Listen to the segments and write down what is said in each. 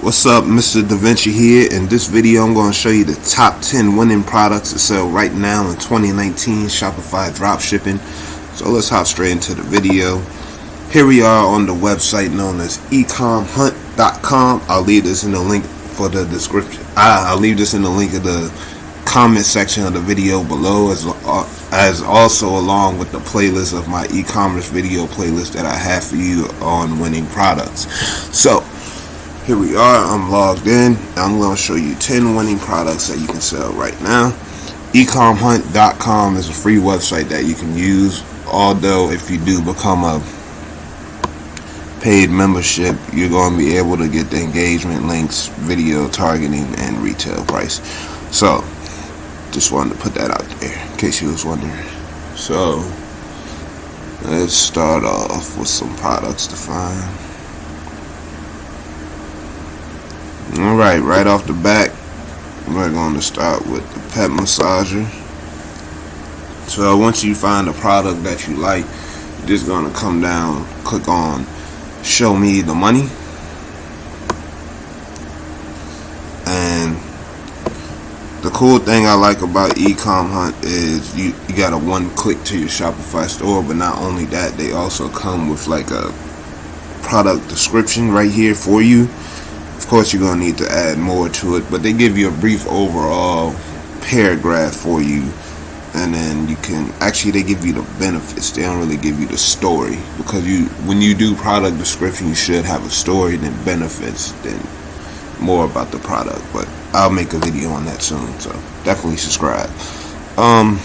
What's up, Mr. Da Vinci here. In this video, I'm going to show you the top 10 winning products to sell right now in 2019 Shopify dropshipping. So let's hop straight into the video. Here we are on the website known as ecomhunt.com. I'll leave this in the link for the description. I'll leave this in the link of the comment section of the video below as uh, as also along with the playlist of my e-commerce video playlist that I have for you on winning products. So here we are i'm logged in i'm going to show you 10 winning products that you can sell right now. Ecomhunt.com is a free website that you can use although if you do become a paid membership you're going to be able to get the engagement links video targeting and retail price. So just wanted to put that out there in case you was wondering. So let's start off with some products to find Alright, right off the back, we're going to start with the pet massager. So once you find a product that you like, you're just going to come down, click on show me the money. And the cool thing I like about Ecom Hunt is you, you got a one click to your Shopify store, but not only that, they also come with like a product description right here for you of course, you're going to need to add more to it, but they give you a brief overall paragraph for you. And then you can actually they give you the benefits. They don't really give you the story because you when you do product description, you should have a story, then benefits, then more about the product. But I'll make a video on that soon, so definitely subscribe. Um,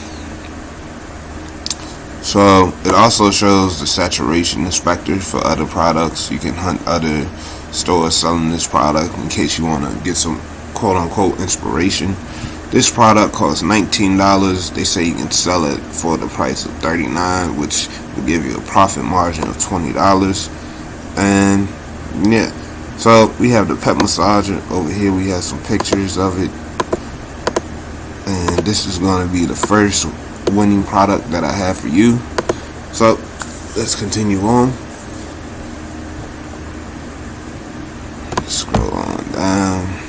so it also shows the saturation inspector for other products. You can hunt other stores selling this product in case you want to get some quote unquote inspiration. This product costs $19. They say you can sell it for the price of 39, which will give you a profit margin of $20. And yeah, so we have the pet massager over here. We have some pictures of it. And this is going to be the first winning product that I have for you. So let's continue on. Scroll on down.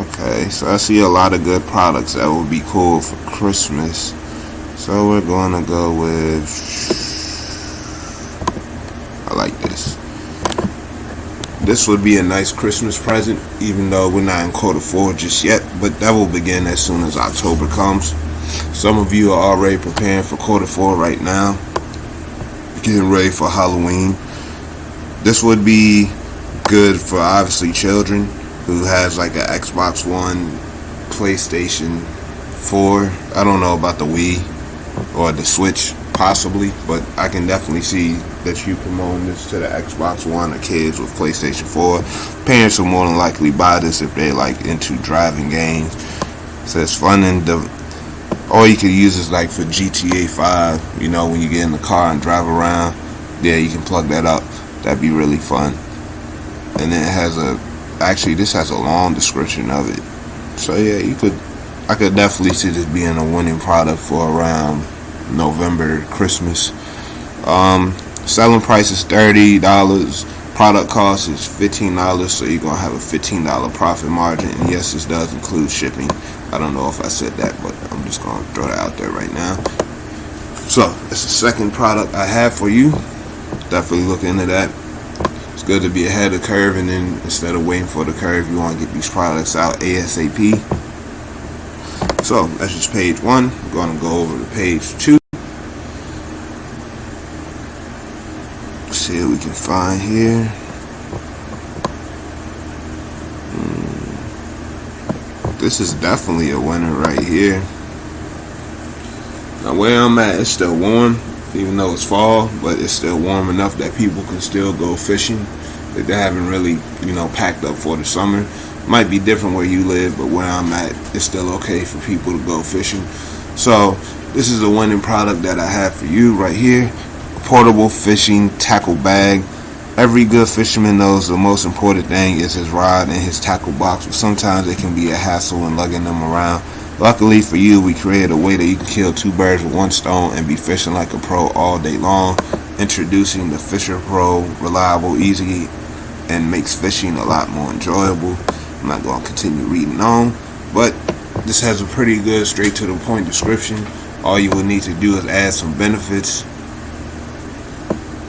Okay, so I see a lot of good products that would be cool for Christmas. So we're going to go with, I like this. This would be a nice Christmas present, even though we're not in quarter four just yet, but that will begin as soon as October comes. Some of you are already preparing for quarter four right now, getting ready for Halloween. This would be good for obviously children who has like an Xbox One, PlayStation 4. I don't know about the Wii or the Switch possibly, but I can definitely see that you promoting this to the Xbox One or kids with PlayStation 4. Parents will more than likely buy this if they're like into driving games. So it's fun and the or you could use this like for GTA 5, you know, when you get in the car and drive around. Yeah, you can plug that up. That'd be really fun. And then it has a actually this has a long description of it. So yeah, you could I could definitely see this being a winning product for around November, Christmas. Um, selling price is thirty dollars. Product cost is fifteen dollars, so you're gonna have a fifteen dollar profit margin. And yes, this does include shipping. I don't know if I said that, but I'm just gonna throw that out there right now. So it's the second product I have for you. Definitely look into that. It's good to be ahead of the curve, and then instead of waiting for the curve, you want to get these products out ASAP. So that's just page one. I'm going to go over to page two. See what we can find here. Hmm. This is definitely a winner right here. Now where I'm at, it's still warm, even though it's fall, but it's still warm enough that people can still go fishing. That they haven't really, you know, packed up for the summer. Might be different where you live, but where I'm at, it's still okay for people to go fishing. So this is a winning product that I have for you right here. Portable fishing tackle bag. Every good fisherman knows the most important thing is his rod and his tackle box, but sometimes it can be a hassle in lugging them around. Luckily for you, we created a way that you can kill two birds with one stone and be fishing like a pro all day long. Introducing the Fisher Pro, reliable, easy, and makes fishing a lot more enjoyable. I'm not going to continue reading on, but this has a pretty good straight to the point description. All you will need to do is add some benefits.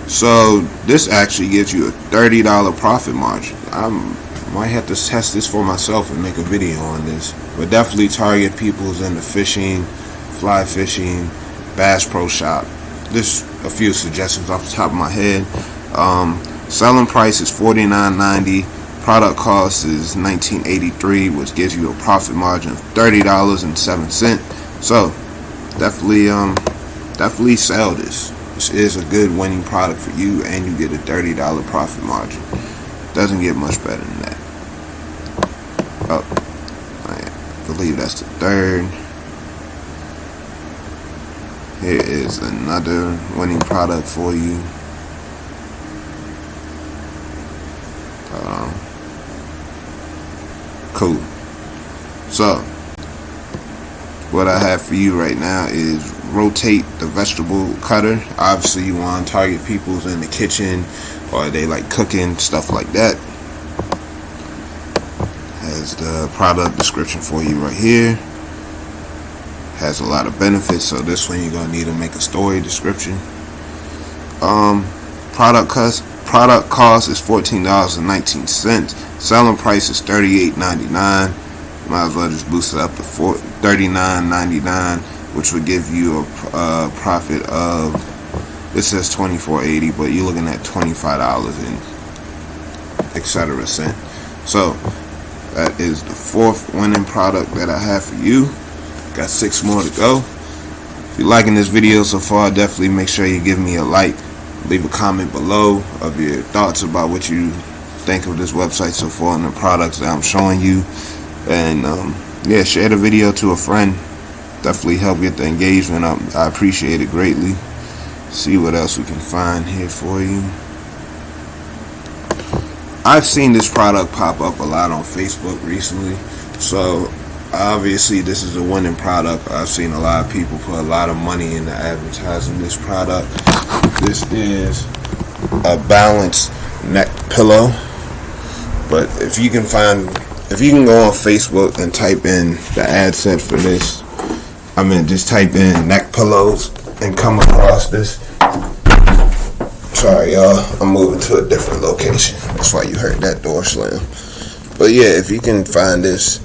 So this actually gives you a $30 profit margin. I'm might have to test this for myself and make a video on this. But definitely target people's in the fishing, fly fishing, Bass Pro Shop. Just a few suggestions off the top of my head. Um, selling price is $49.90. Product cost is $19.83, which gives you a profit margin of $30.07. So definitely, um, definitely sell this. This is a good winning product for you, and you get a $30 profit margin. Doesn't get much better than that. Oh, I believe that's the third. Here is another winning product for you. Um, cool. So, what I have for you right now is rotate the vegetable cutter. Obviously, you want to target people's in the kitchen or they like cooking, stuff like that. Product description for you right here. Has a lot of benefits, so this one you're gonna need to make a story description. Um, product cost product cost is fourteen dollars and nineteen cents. Selling price is thirty eight ninety nine. Might as well just boost it up to thirty nine ninety nine, which would give you a, a profit of this says 24.80 but you're looking at $25 and etc cent so that is the fourth winning product that I have for you. Got six more to go. If you're liking this video so far definitely make sure you give me a like. Leave a comment below of your thoughts about what you think of this website so far and the products that I'm showing you. And um, yeah share the video to a friend. Definitely help get the engagement up. I appreciate it greatly. See what else we can find here for you I've seen this product pop up a lot on Facebook recently. So obviously this is a winning product. I've seen a lot of people put a lot of money into advertising this product. This is a balanced neck pillow. But if you can find if you can go on Facebook and type in the ad set for this I mean just type in neck pillows and come across this. Sorry, y'all. I'm moving to a different location. That's why you heard that door slam. But yeah, if you can find this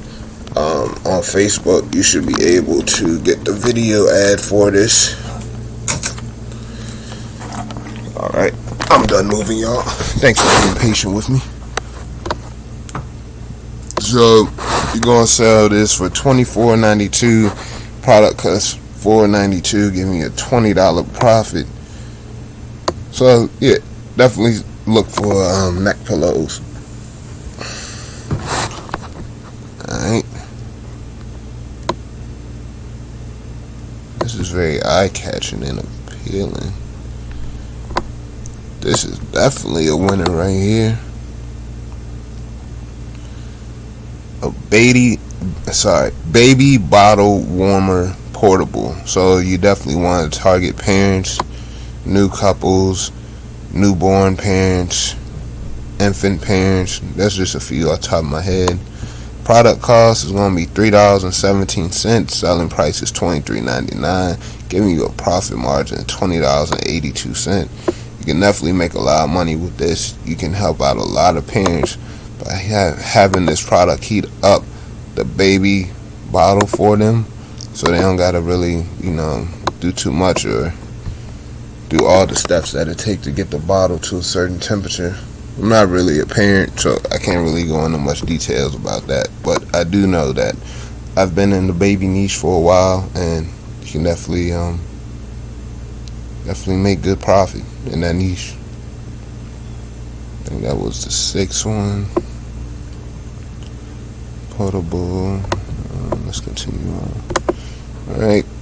um, on Facebook, you should be able to get the video ad for this. Alright, I'm done moving, y'all. Thanks for being patient with me. So, you're going to sell this for $24.92. Product cost 492 giving me a $20 profit so yeah definitely look for um, neck pillows. Alright. This is very eye-catching and appealing. This is definitely a winner right here. A baby sorry baby bottle warmer portable. So you definitely want to target parents, new couples, newborn parents, infant parents. That's just a few off top of my head. Product cost is going to be three dollars and seventeen cents. Selling price is twenty three ninety nine, giving you a profit margin of twenty dollars and eighty two cents. You can definitely make a lot of money with this. You can help out a lot of parents by having this product heat up the baby bottle for them so they don't gotta really you know do too much or do all the steps that it take to get the bottle to a certain temperature. I'm not really a parent so I can't really go into much details about that. But I do know that I've been in the baby niche for a while and you can definitely um definitely make good profit in that niche. I think that was the sixth one. Portable. Um, let's continue on. Alright. Let's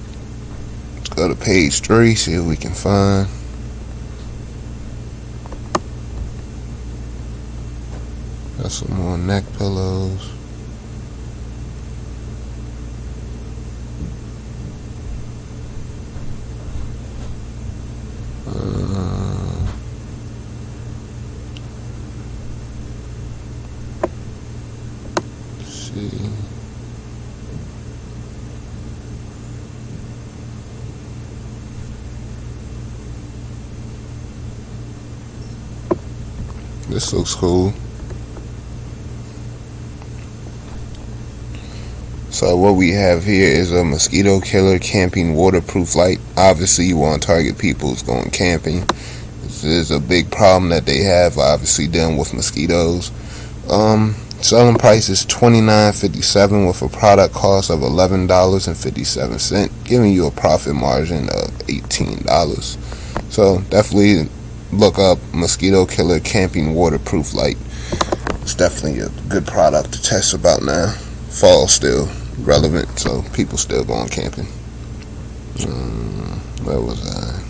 go to page three, see what we can find. Got some more neck pillows. Uh, see. This looks cool. So what we have here is a mosquito killer camping waterproof light. Obviously you want to target people who's going camping. This is a big problem that they have obviously dealing with mosquitoes. Um, selling price is $29.57 with a product cost of $11.57 giving you a profit margin of $18. So definitely look up mosquito killer camping waterproof light. It's definitely a good product to test about now. Fall still relevant so people still going camping. Um, where was I?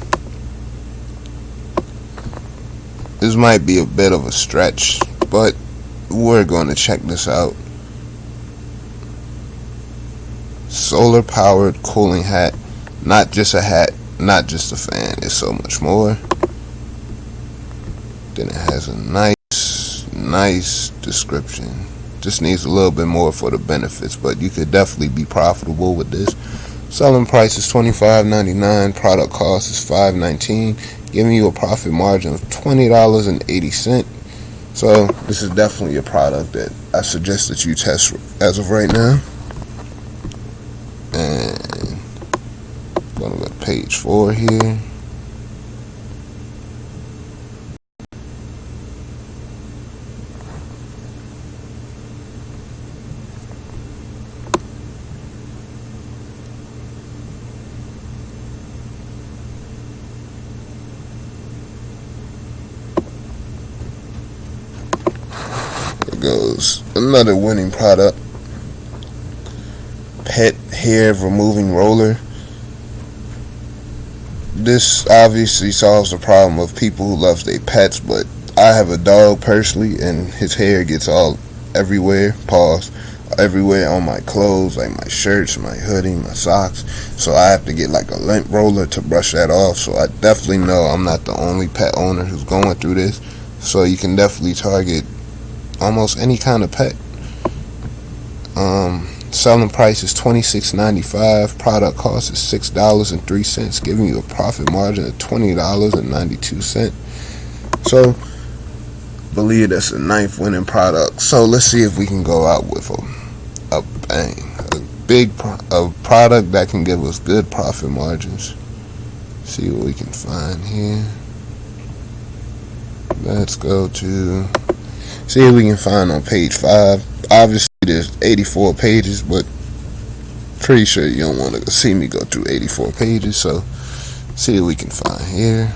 This might be a bit of a stretch but we're going to check this out. Solar powered cooling hat. Not just a hat not just a fan. It's so much more then it has a nice, nice description. Just needs a little bit more for the benefits, but you could definitely be profitable with this. Selling price is $25.99. Product cost is $5.19, giving you a profit margin of $20.80. So this is definitely a product that I suggest that you test as of right now. And going to page four here. Another winning product. Pet hair removing roller. This obviously solves the problem of people who love their pets but I have a dog personally and his hair gets all everywhere pause everywhere on my clothes like my shirts my hoodie my socks. So I have to get like a lint roller to brush that off. So I definitely know I'm not the only pet owner who's going through this. So you can definitely target almost any kind of pet. Um, selling price is twenty six ninety five. Product cost is six dollars and three cents, giving you a profit margin of twenty dollars and ninety two cent. So, believe that's a ninth winning product. So let's see if we can go out with a a bang, a big a product that can give us good profit margins. See what we can find here. Let's go to see if we can find on page 5 obviously there's 84 pages but pretty sure you don't want to see me go through 84 pages so see what we can find here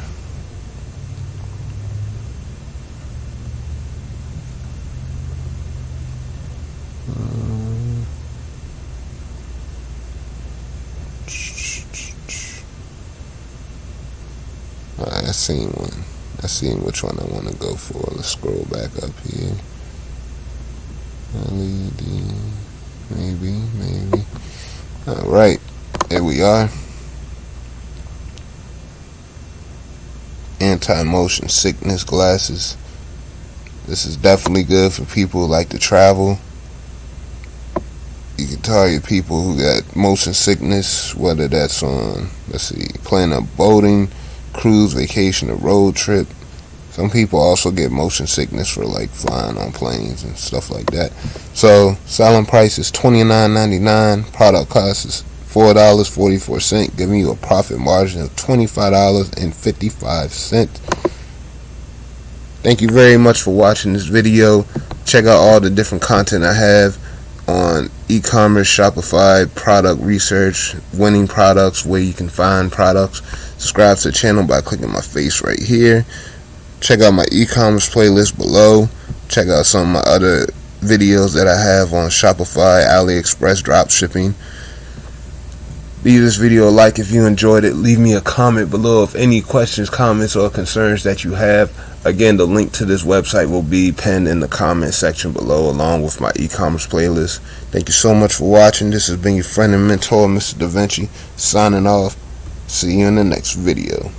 uh, I seen one. I see which one I want to go for. Let's scroll back up here. LED, maybe, maybe. All right, here we are. Anti-motion sickness glasses. This is definitely good for people who like to travel. You can target people who got motion sickness, whether that's on, let's see, planning a boating, cruise, vacation, a road trip. Some people also get motion sickness for like flying on planes and stuff like that. So selling price is twenty nine ninety nine. Product cost is four dollars forty four cent, giving you a profit margin of twenty five dollars and fifty five cent. Thank you very much for watching this video. Check out all the different content I have on e-commerce, Shopify, product research, winning products, where you can find products. Subscribe to the channel by clicking my face right here. Check out my e-commerce playlist below. Check out some of my other videos that I have on Shopify, AliExpress, drop shipping. Leave this video a like if you enjoyed it. Leave me a comment below if any questions, comments, or concerns that you have. Again, the link to this website will be pinned in the comment section below along with my e-commerce playlist. Thank you so much for watching. This has been your friend and mentor, Mr. Da Vinci, signing off. See you in the next video.